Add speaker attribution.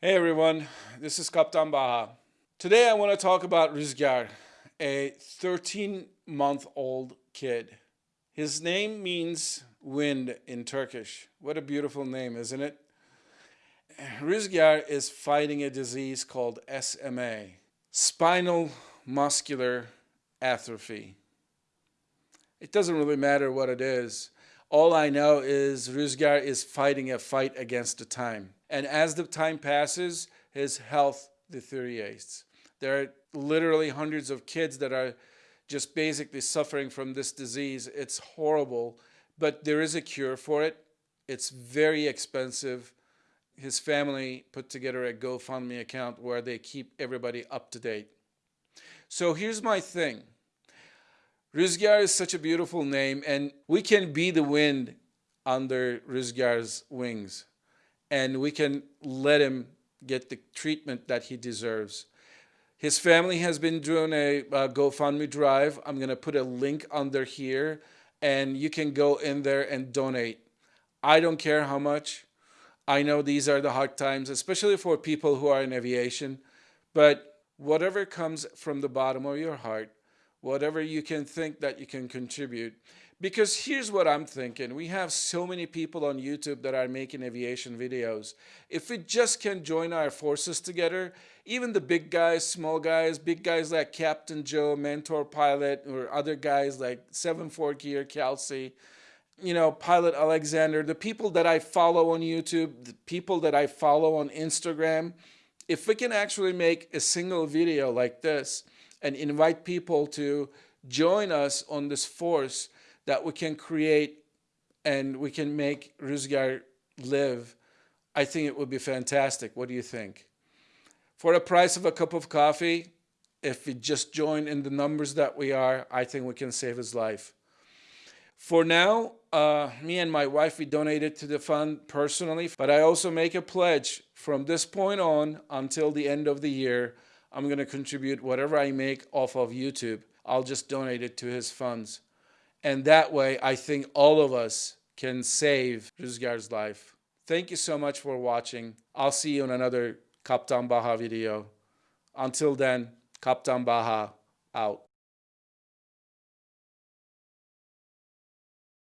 Speaker 1: Hey everyone, this is Kaptan Baha. Today I want to talk about Rüzgar, a 13 month old kid. His name means wind in Turkish. What a beautiful name, isn't it? Rüzgar is fighting a disease called SMA, spinal muscular atrophy. It doesn't really matter what it is. All I know is Rüzgar is fighting a fight against the time. And as the time passes, his health deteriorates. There are literally hundreds of kids that are just basically suffering from this disease. It's horrible, but there is a cure for it. It's very expensive. His family put together a GoFundMe account where they keep everybody up to date. So here's my thing. Rüzgar is such a beautiful name, and we can be the wind under Rüzgar's wings, and we can let him get the treatment that he deserves. His family has been doing a uh, GoFundMe drive. I'm going to put a link under here, and you can go in there and donate. I don't care how much. I know these are the hard times, especially for people who are in aviation, but whatever comes from the bottom of your heart, whatever you can think that you can contribute. Because here's what I'm thinking. We have so many people on YouTube that are making aviation videos. If we just can join our forces together, even the big guys, small guys, big guys like Captain Joe, Mentor Pilot, or other guys like 7-4 Gear, Kelsey, you know, Pilot Alexander, the people that I follow on YouTube, the people that I follow on Instagram, if we can actually make a single video like this, and invite people to join us on this force that we can create and we can make Rüzgar live, I think it would be fantastic. What do you think? For the price of a cup of coffee, if we just join in the numbers that we are, I think we can save his life. For now, uh, me and my wife, we donated to the fund personally, but I also make a pledge from this point on until the end of the year I'm going to contribute whatever I make off of YouTube. I'll just donate it to his funds. And that way, I think all of us can save Rüzgar's life. Thank you so much for watching. I'll see you in another Kaptan Baha video. Until then, Kaptan Baha out.